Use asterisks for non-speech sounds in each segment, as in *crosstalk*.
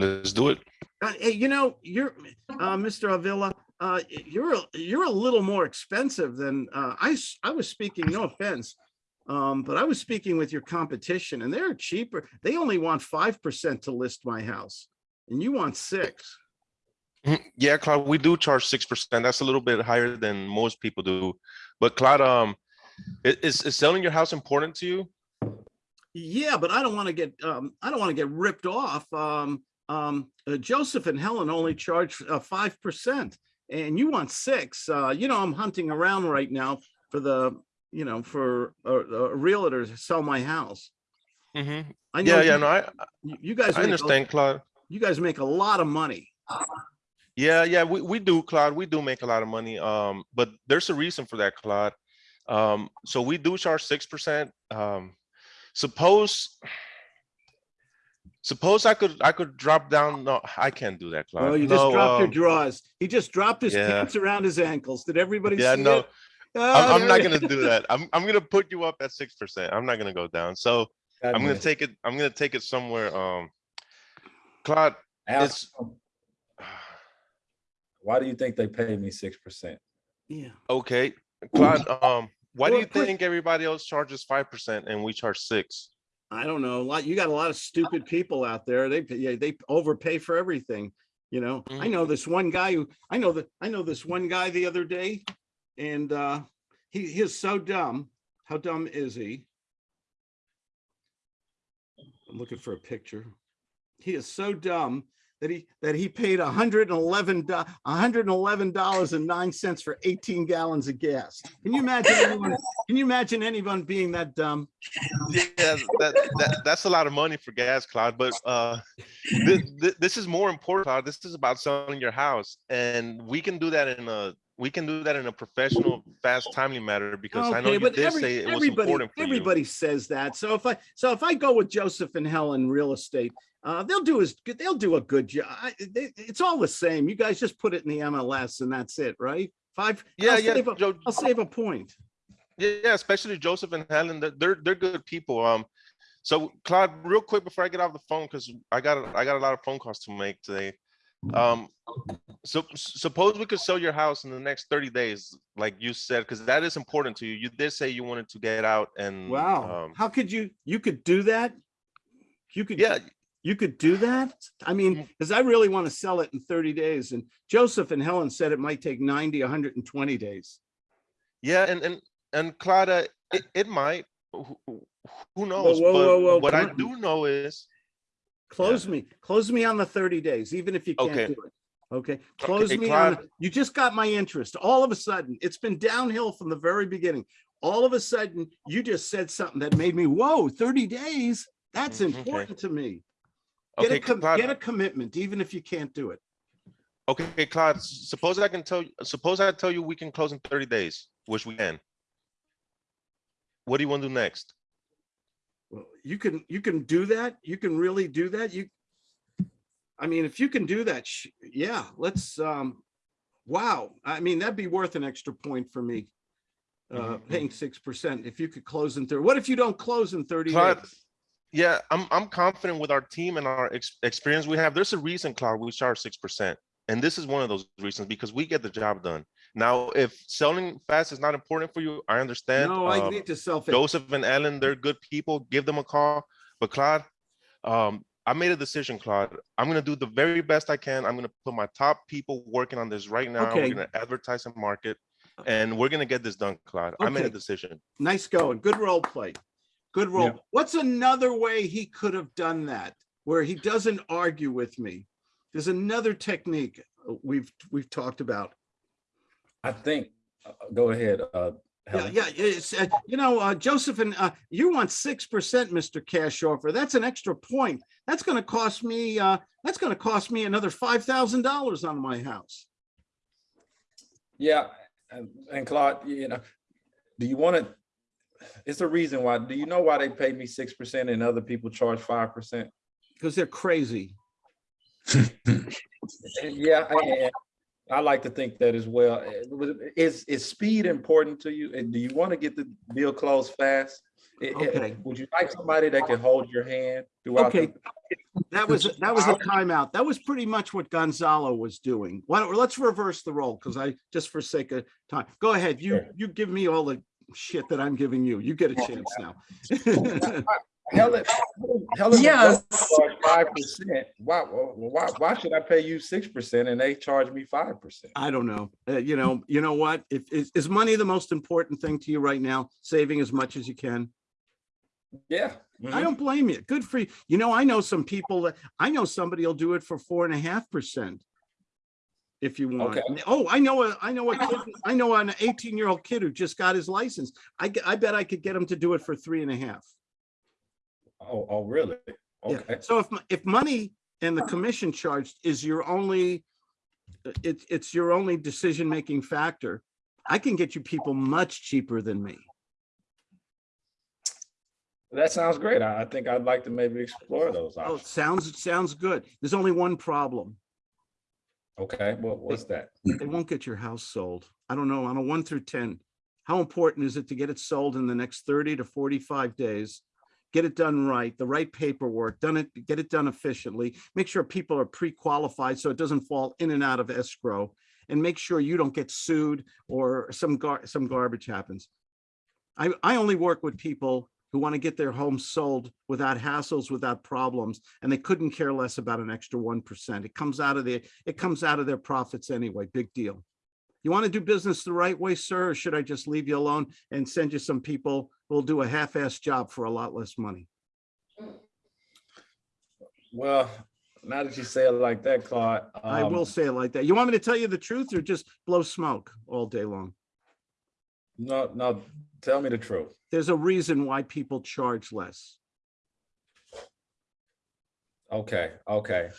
Let's do it. Uh, Hey, you know, you're, uh, Mr. Avila, uh, you're, a- you're a little more expensive than, uh, I, I was speaking, no offense. Um, but I was speaking with your competition and they're cheaper. They only want five percent to list my house. And you want six. Mhm. Yeah, Claude, we do charge six percent. That's a little bit higher than most people do. But Claude, um, is, is selling your house important to you? Yeah, but I don't want to get, um, I don't want to get ripped off. Um, um, uh, Joseph and Helen only charge, uh, five percent. And you want six. Uh, you know, I'm hunting around right now for the, you know, for a, a realtor to sell my house. hmm I know Yeah, yeah, you- no, I, You you guys, I make a- understand, Claude. you guys make a lot of money. Yeah, yeah, we, we do, Claude. We do make a lot of money. Um, but there's a reason for that, Claude. Um, so we do charge six percent. Um, suppose, suppose I could, I could drop down. No, I can't do that, Claude. Well, you just No, dropped your um, drawers. He just dropped his yeah. pants around his ankles. Did everybody Yeah, see no, it? I'm, Oh, I'm not gonna do that. I'm, I'm gonna put you up at six percent. I'm not gonna go down. So I'm gonna take it, I'm gonna take it somewhere. Um, Claude, Ask, it's, why do you think they pay me six percent? Yeah, okay, Claude, um, why do you think everybody else charges five percent and we charge six? I don't know. A lot, you got a lot of stupid people out there. They, yeah, they overpay for everything. You know, I Mhm. know this one guy who, I know that, I know this one guy the other day. And, uh, he, he is so dumb. How dumb is he? I'm looking for a picture. He is so dumb that he, that he paid a hundred and eleven, a hundred and eleven dollars and nine cents for eighteen gallons of gas. Can you imagine anyone, can you imagine anyone being that dumb? Yeah, that, that, that's a lot of money for gas, Claude, but, uh, this, this is more important. This is about selling your house and we can do that in a, we can do that in a professional, fast, timely manner because I know Okay, you did every- say it was everybody, important for you. everybody says that. So if I, so if I go with Joseph and Helen Real Estate, uh, they'll do as good, they'll do a good job. It's all the same. You guys just put it in the MLS and that's it, right? Five. Yeah, I'll yeah, save a- Joe, I'll save a point. Yeah, especially Joseph and Helen, they're- they're, good people. Um, so Claude, real quick before I get off the phone, because I got, I got a lot of phone calls to make today. Um, so suppose we could sell your house in the next thirty days, like you said, because that is important to you. You did say you wanted to get out and. Wow. um, How could you, you could do that? You could. Yeah, You could do that? I mean, Mm. because I really want to sell it in thirty days and Joseph and Helen said it might take 90, hundred and twenty days. yeah, and, and, and Claudia, it, it might, who, who- knows? whoa, whoa, whoa, But what I do know is, Close me, close me on the thirty days, even if you can't Okay. do it. Okay, close Okay, me on, you just got my interest. All of a sudden, it's been downhill from the very beginning. All of a sudden, you just said something that made me, whoa, thirty days? That's Mm, okay. important to me. Get a, okay, get a commitment, even if you can't do it. Okay, Claude, suppose I can tell you, suppose I tell you we can close in thirty days, which we can. What do you want to do next? Well, you can, you can do that. You can really do that. You. I mean, if you can do that, sh- yeah, let's, um, wow. I mean, that'd be worth an extra point for me. Uh, Mhm, paying six percent if you could close in thirty. What if you don't close in thirty Claude, days? Yeah, I'm, I'm confident with our team and our ex- experience we have. There's a reason, Claude, we charge six percent. And this is one of those reasons because we get the job done. Now, if selling fast is not important for you, I understand. No, I Um, need to sell. it. Joseph and Ellen, they're good people. Give them a call. But Claude, um, I made a decision, Claude. I'm gonna do the very best I can. I'm gonna put my top people working on this right now. Okay. We're gonna advertise and market, and we're gonna get this done, Claude. Okay. I made a decision. Nice going. Good role play. Good Yeah. role. What's another way he could have done that where he doesn't argue with me? There's another technique uh, we've, we've talked about. I think, uh, go ahead, uh, Yeah, Helen. yeah, it's, uh, you know, uh, Joseph and, uh, you want six percent, Mr. Cash offer. That's an extra point. That's gonna cost me, uh, that's gonna cost me another five thousand dollars on my house. Yeah, and, and Claude, you know, do you want to, it's a reason why, do you know why they pay me six percent and other people charge five percent? Because they're crazy. *laughs* Yeah, I, I like to think that as well. Uh, Is, is speed important to you? And do you want to get the deal closed fast? I- I- Okay. Would you like somebody that can hold your hand throughout? Okay, the- that was, that was a timeout. That was pretty much what Gonzalo was doing. Why don't, let's reverse the role, because I, just for sake of time, go ahead. You, Sure. you give me all the shit that I'm giving you. You get a chance now. Helen, Helen. Yes. Five percent. Why, why, why should I pay you six percent and they charge me five percent? I don't know. Uh, you know, you know what? If, is, is money the most important thing to you right now? Saving as much as you can? Yeah. I mhm. don't blame you. Good for you. You know, I know some people that, I know somebody will do it for four and a half percent. If you want. Okay. Oh, I know, a I know a kid, I know an eighteen year old kid who just got his license. I, I bet I could get him to do it for three and a half. Oh, oh, really? Yeah. Okay. So if, if money and the commission charged is your only, uh, it's, it's your only decision-making factor, I can get you people much cheaper than me. That sounds great. I, I think I'd like to maybe explore those options. Oh, sounds, sounds good. There's only one problem. Okay, what, what's that? They won't get your house sold. I don't know, on a one through ten. How important is it to get it sold in the next thirty to forty-five days? Get it done right, the right paperwork, done it, get it done efficiently. Make sure people are pre-qualified so it doesn't fall in and out of escrow. And make sure you don't get sued or some gar, some garbage happens. I, I only work with people who want to get their homes sold without hassles, without problems, and they couldn't care less about an extra one percent. It comes out of the, it comes out of their profits anyway, big deal. You want to do business the right way, sir, or should I just leave you alone and send you some people who'll do a half-assed job for a lot less money? Well, now that you say it like that, Claude. I um, will say it like that. You want me to tell you the truth or just blow smoke all day long? No, no, tell me the truth. There's a reason why people charge less. Okay, okay.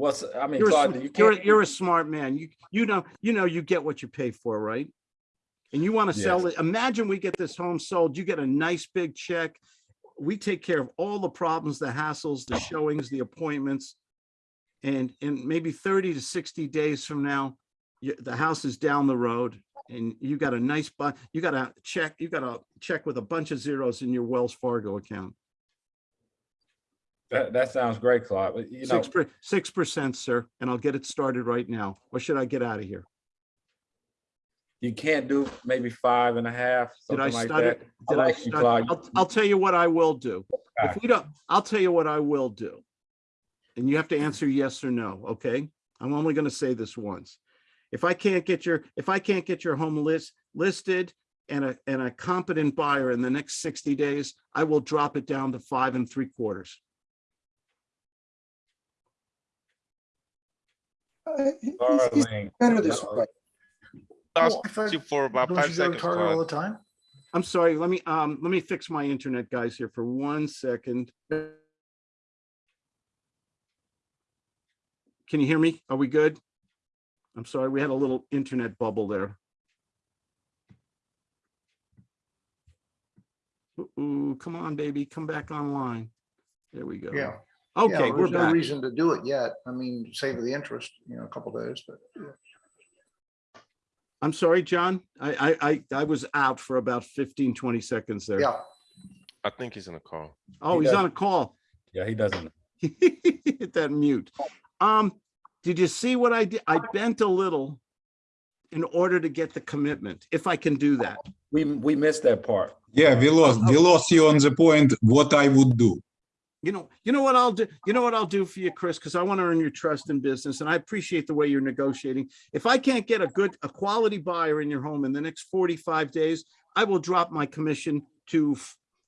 What's, I mean, You're, a Claude, sm- you you're, you're a smart man. You, you know, you know, you get what you pay for, right? And you want to sell Yes. it. Imagine we get this home sold, you get a nice big check. We take care of all the problems, the hassles, the showings, the appointments. And, and maybe thirty to sixty days from now, you, the house is down the road and you got a nice, bu- you got a check, you got a check with a bunch of zeros in your Wells Fargo account. That, that sounds great, Claude, you know, Six, per- six percent, sir, and I'll get it started right now. Or should I get out of here? you can't do maybe five and a half, Did I something like stutter? that. I Did I like you, stutter? Claude. I'll, I'll tell you what I will do. If we don't, I'll tell you what I will do. And you have to answer yes or no, okay? I'm only gonna say this once. If I can't get your, if I can't get your home list, listed and a, and a competent buyer in the next sixty days, I will drop it down to five and three quarters. Uh, he's- he's Better this way. I'll Well, if I- ask you for about Don't five you go to seconds, Target all Claude. the time? I'm sorry, let me, um, let me fix my internet guys here for one second. Can you hear me? Are we good? I'm sorry, we had a little internet bubble there. Ooh, come on, baby, come back online. There we go. Yeah. Okay, Yeah, we're There's no back. reason to do it yet. I mean, save the interest, you know, a couple days, but yeah. I'm sorry, John. I, I, I, I was out for about 15, 20 seconds there. yeah. I think he's in a call. Oh, He he's does- on a call. Yeah, he doesn't. *laughs* Hit that mute. Um, did you see what I did? I bent a little in order to get the commitment, if I can do that. We, we missed that part. Yeah, we lost, we lost you on the point, what I would do. You know, you know what I'll do? You know what I'll do for you, Chris? Because I want to earn your trust in business and I appreciate the way you're negotiating. If I can't get a good, a quality buyer in your home in the next 45 days, I will drop my commission to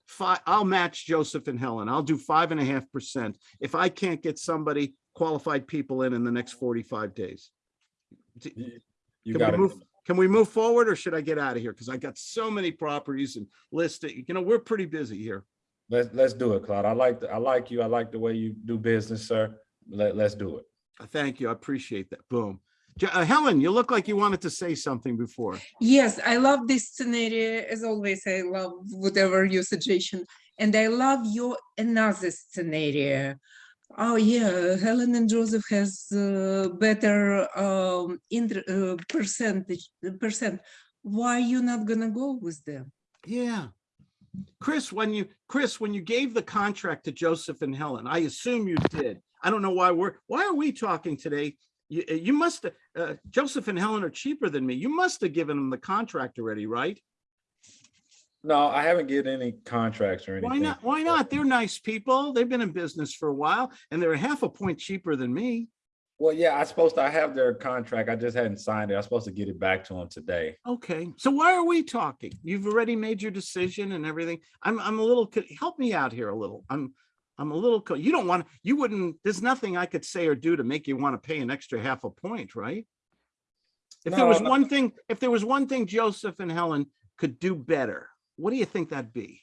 five, I'll match Joseph and Helen. I'll do five and a half percent. If I can't get somebody qualified people in in the next 45 days. You Can we got move, it. can we move forward or should I get out of here? Because I got so many properties and listed, you know, we're pretty busy here. Let's, let's do it, Claude. I like, the- I like you. I like the way you do business, sir. Let, let's do it. Thank you. I appreciate that. Boom. Uh, Helen, you look like you wanted to say something before. Yes, I love this scenario. As always, I love whatever your suggestion. And I love your another scenario. Oh yeah, Helen and Joseph has uh, better um, inter- uh, percentage percent. Why you not gonna go with them? Yeah. Chris, when you, Chris, when you gave the contract to Joseph and Helen, I assume you did. I don't know why we're, why are we talking today? You, you must, uh, Joseph and Helen are cheaper than me. You must have given them the contract already, right? No, I haven't given any contracts or anything. Why not? Why not? They're nice people. They've been in business for a while and they're half a point cheaper than me. Well, yeah, I supposed to, I have their contract. I just hadn't signed it. I'm supposed to get it back to them today. Okay, so why are we talking? You've already made your decision and everything. I'm, I'm a little, help me out here a little. I'm, I'm a little, you don't want, you wouldn't, there's nothing I could say or do to make you want to pay an extra half a point, right? If there was no. one thing, if there was one thing Joseph and Helen could do better, what do you think that'd be?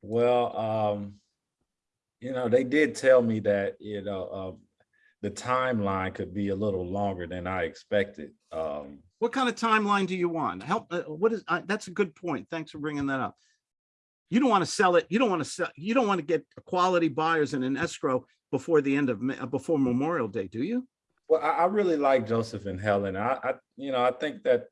Well, um, you know, they did tell me that, you know, um, the timeline could be a little longer than I expected. Um, What kind of timeline do you want? Help, uh, what is, uh, that's a good point. Thanks for bringing that up. You don't want to sell it, you don't want to sell, you don't want to get quality buyers in an escrow before the end of, uh, before Memorial Day, do you? well, I, I really like Joseph and Helen. I, I, you know, I think that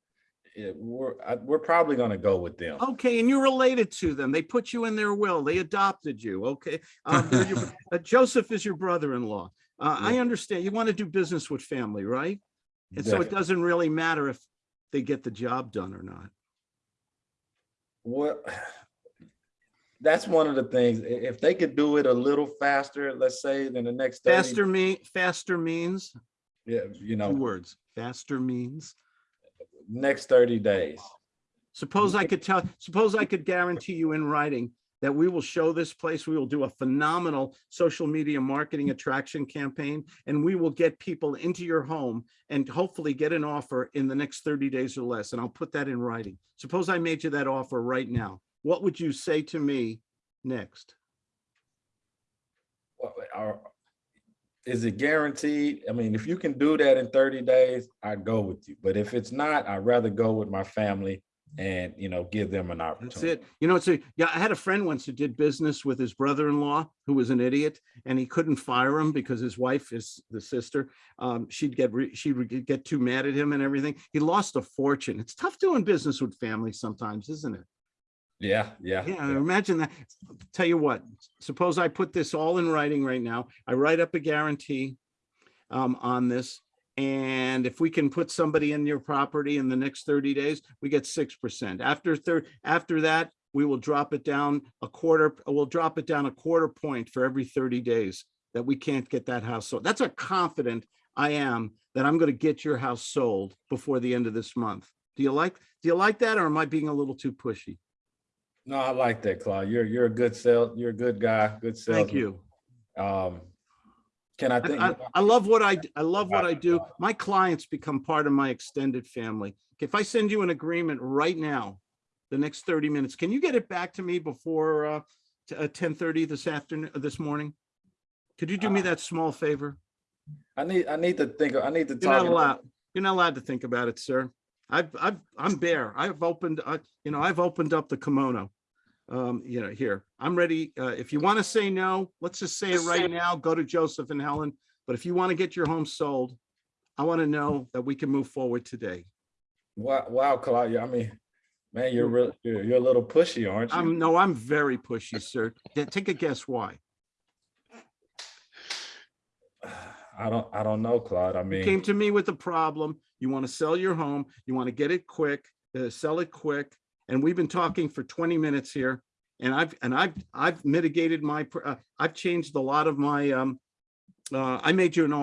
it, we're, I, we're probably gonna go with them. Okay, and you're related to them. They put you in their will. They adopted you, okay? Um, your- *laughs* uh, Joseph is your brother-in-law. Uh, I understand. You want to do business with family, right? And so it doesn't really matter if they get the job done or not. Well, *sighs* that's one of the things, if they could do it a little faster, let's say, than the next 30 Faster me, faster means, Yeah, you two know, words, faster means. next thirty days. Suppose I could tell, suppose I could guarantee you in writing that we will show this place, we will do a phenomenal social media marketing attraction campaign, and we will get people into your home and hopefully get an offer in the next thirty days or less, and I'll put that in writing. Suppose I made you that offer right now. What would you say to me next? Is it guaranteed? I mean, if you can do that in thirty days, I'd go with you. But if it's not, I'd rather go with my family and, you know, give them an opportunity. That's it. You know, it's a, yeah, I had a friend once who did business with his brother-in-law who was an idiot and he couldn't fire him because his wife is the sister. Um, she'd get, re- she would get too mad at him and everything. He lost a fortune. It's tough doing business with family sometimes, isn't it? Yeah, yeah. Yeah, yeah. imagine that. Tell you what, suppose I put this all in writing right now. I write up a guarantee um, on this. And if we can put somebody in your property in the next thirty days, we get six percent. After third, after that, we will drop it down a quarter, we'll drop it down a quarter point for every thirty days that we can't get that house sold. That's how confident I am that I'm going to get your house sold before the end of this month. Do you like, do you like that or am I being a little too pushy? No, I like that, Claude. You're, you're a good sale, you're a good guy, good salesman. Thank you. Um, can I think? I, I- love what I, I love what I do. My clients become part of my extended family. If I send you an agreement right now, the next thirty minutes, can you get it back to me before uh, ten thirty this afternoon, uh, this morning? Could you do me Uh, that small favor? I need, I need to think, I need to You're not allowed, you're not allowed to think about it, sir. I've, I've, I'm bare. I've opened, I, you know, I've opened up the kimono. Um, you know, here, I'm ready. Uh, if you want to say no, let's just say it right now, go to Joseph and Helen. But if you want to get your home sold, I want to know that we can move forward today. Wow, wow, Claude, I mean, man, you're real, you're, you're a little pushy, aren't you? I'm, no, I'm very pushy, sir. Take a guess why. *sighs* I don't, I don't know, Claude. I mean, You mean. came to me with a problem. You want to sell your home. You want to get it quick, uh, sell it quick. And we've been talking for twenty minutes here. And I've, and I've, I've mitigated my, uh, I've changed a lot of my, um, uh, I made you an